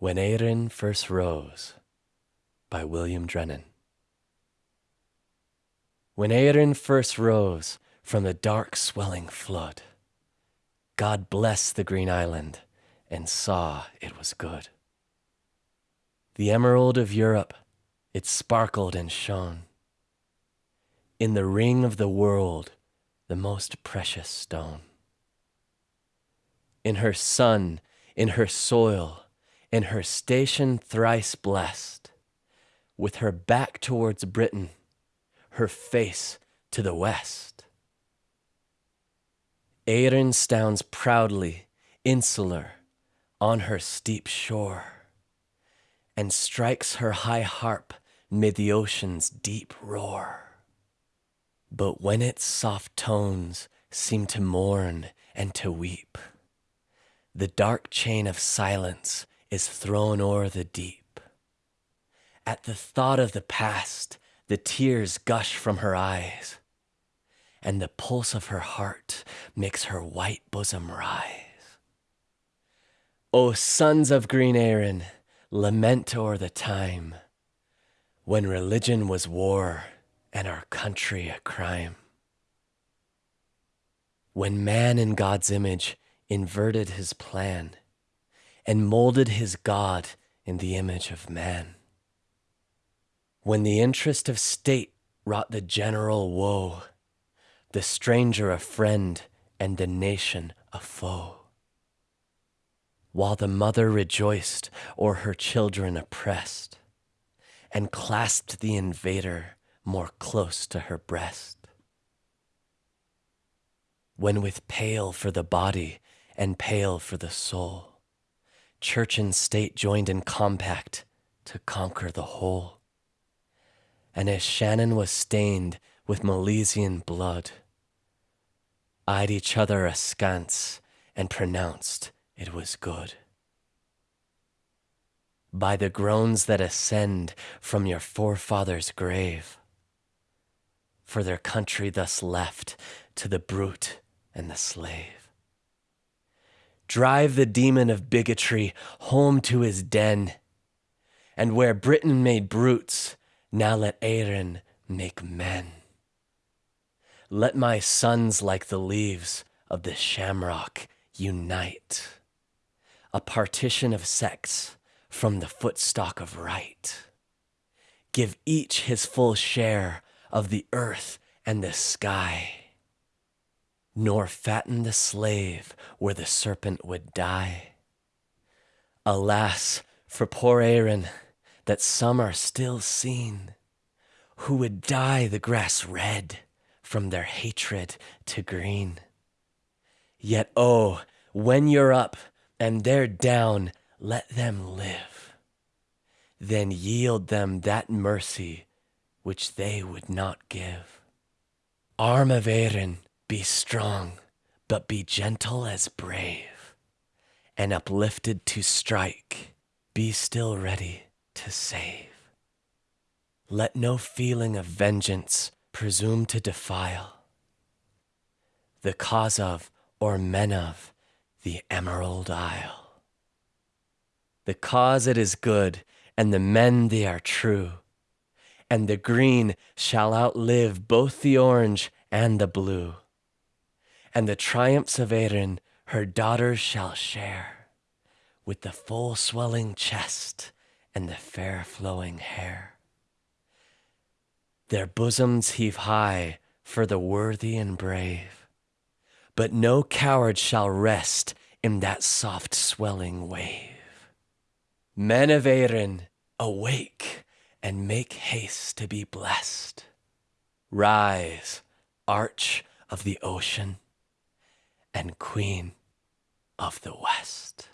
When Erin First Rose by William Drennan. When Erin first rose from the dark swelling flood, God blessed the green island and saw it was good. The emerald of Europe, it sparkled and shone. In the ring of the world, the most precious stone. In her sun, in her soil, in her station thrice blessed, with her back towards Britain, her face to the west. Erin stands proudly, insular, on her steep shore, and strikes her high harp mid the ocean's deep roar. But when its soft tones seem to mourn and to weep, the dark chain of silence is thrown o'er the deep. At the thought of the past, the tears gush from her eyes, and the pulse of her heart makes her white bosom rise. O sons of green Erin, lament o'er the time when religion was war and our country a crime. When man in God's image inverted his plan and molded his God in the image of man. When the interest of state wrought the general woe, the stranger a friend and the nation a foe. While the mother rejoiced o'er her children oppressed, and clasped the invader more close to her breast. When with pale for the body and pale for the soul, church and state joined in compact to conquer the whole. And as Shannon was stained with Milesian blood, eyed each other askance and pronounced it was good. By the groans that ascend from your forefathers' grave, for their country thus left to the brute and the slave. Drive the demon of bigotry home to his den. And where Britain made brutes, now let Erin make men. Let my sons, like the leaves of the shamrock, unite. A partition of sects from the footstock of right. Give each his full share of the earth and the sky nor fatten the slave where the serpent would die. Alas, for poor Erin, that some are still seen, who would dye the grass red from their hatred to green. Yet, oh, when you're up and they're down, let them live. Then yield them that mercy which they would not give. Arm of Erin, be strong, but be gentle as brave, and uplifted to strike, be still ready to save. Let no feeling of vengeance presume to defile the cause of or men of the Emerald Isle. The cause it is good, and the men they are true, and the green shall outlive both the orange and the blue and the triumphs of Erin her daughters shall share, with the full swelling chest and the fair flowing hair. Their bosoms heave high for the worthy and brave, but no coward shall rest in that soft swelling wave. Men of Erin, awake and make haste to be blessed. Rise, arch of the ocean and Queen of the West.